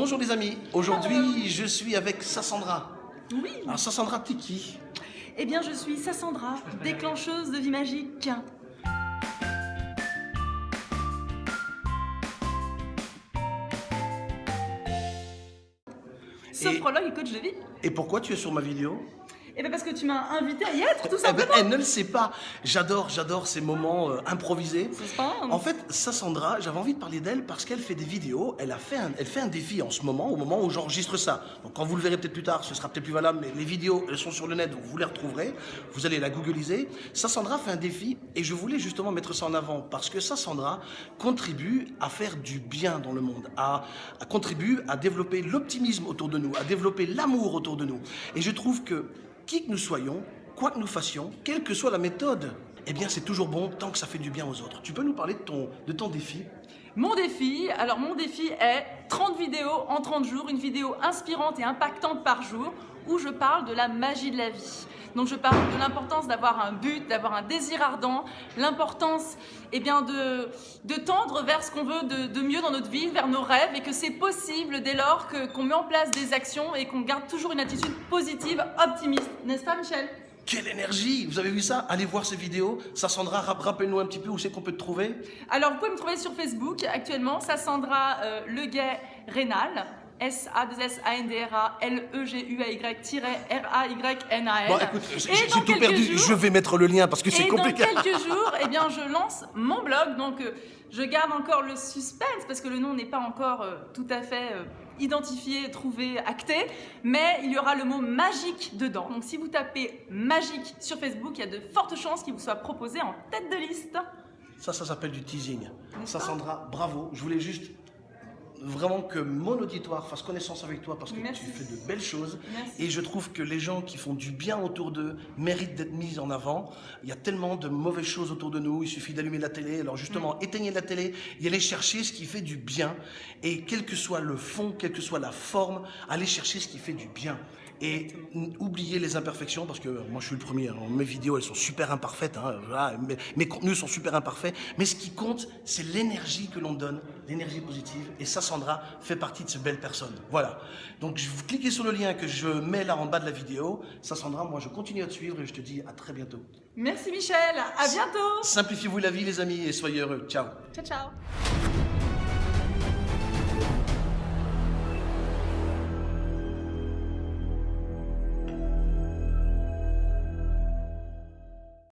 Bonjour les amis, aujourd'hui je suis avec Sassandra. Oui. Alors Sassandra, t'es qui? Eh bien, je suis Sassandra, déclencheuse de vie magique. Sophrologue et coach de vie. Et pourquoi tu es sur ma vidéo? Eh bien parce que tu m'as invité à y être, tout Eh ben, simplement. elle ne le sait pas. J'adore, j'adore ces moments euh, improvisés. Ça. En fait, Sassandra, j'avais envie de parler d'elle parce qu'elle fait des vidéos. Elle a fait un, elle fait un défi en ce moment, au moment où j'enregistre ça. Donc quand vous le verrez peut-être plus tard, ce sera peut-être plus valable, mais les vidéos, elles sont sur le net, donc vous les retrouverez. Vous allez la googliser. Sassandra fait un défi et je voulais justement mettre ça en avant parce que Sassandra contribue à faire du bien dans le monde, à, à contribue à développer l'optimisme autour de nous, à développer l'amour autour de nous. Et je trouve que qui que nous soyons, quoi que nous fassions, quelle que soit la méthode, eh bien c'est toujours bon tant que ça fait du bien aux autres. Tu peux nous parler de ton, de ton défi? Mon défi, alors mon défi est 30 vidéos en 30 jours, une vidéo inspirante et impactante par jour où je parle de la magie de la vie. Donc je parle de l'importance d'avoir un but, d'avoir un désir ardent, l'importance eh bien, de, de tendre vers ce qu'on veut de, de mieux dans notre vie, vers nos rêves et que c'est possible dès lors qu'on met en place des actions et qu'on garde toujours une attitude positive, optimiste. N'est-ce pas Michel? Quelle énergie Vous avez vu ça? Allez voir ces vidéos. Sassandra, rap- rappelle-nous un petit peu où c'est qu'on peut te trouver. Alors, vous pouvez me trouver sur Facebook actuellement, Sassandra euh, Leguet Rénal. S-A-2-S-A-N-D-R-A-L-E-G-U-A-Y-R-A-Y-N-A-L. Bon, écoute, j'ai tout perdu. jours- Je vais mettre le lien parce que c'est Et dans compliqué. quelques jours, eh bien, je lance mon blog. Donc, euh, je garde encore le suspense parce que le nom n'est pas encore euh, tout à fait euh, identifié, trouvé, acté. Mais il y aura le mot magique dedans. Donc, si vous tapez magique sur Facebook, il y a de fortes chances qu'il vous soit proposé en tête de liste. Ça, ça s'appelle du teasing. Pas? Sassandra, bravo. Je voulais juste vraiment que mon auditoire fasse connaissance avec toi parce que Merci. tu fais de belles choses. Merci. Et je trouve que les gens qui font du bien autour d'eux méritent d'être mis en avant. Il y a tellement de mauvaises choses autour de nous. Il suffit d'allumer la télé. Alors justement, Mm. éteignez la télé et allez chercher ce qui fait du bien. Et quel que soit le fond, quelle que soit la forme, allez chercher ce qui fait du bien. Et oubliez les imperfections parce que moi je suis le premier. hein. Mes vidéos elles sont super imparfaites. hein. Voilà, mes, mes contenus sont super imparfaits. Mais ce qui compte, c'est l'énergie que l'on donne, l'énergie positive. Et ça, Sandra fait partie de ces belles personnes. Voilà. Donc vous cliquez sur le lien que je mets là en bas de la vidéo. Ça, Sandra, moi je continue à te suivre et je te dis à très bientôt. Merci Michel, à bientôt. Simplifiez-vous la vie les amis et soyez heureux. Ciao. Ciao ciao.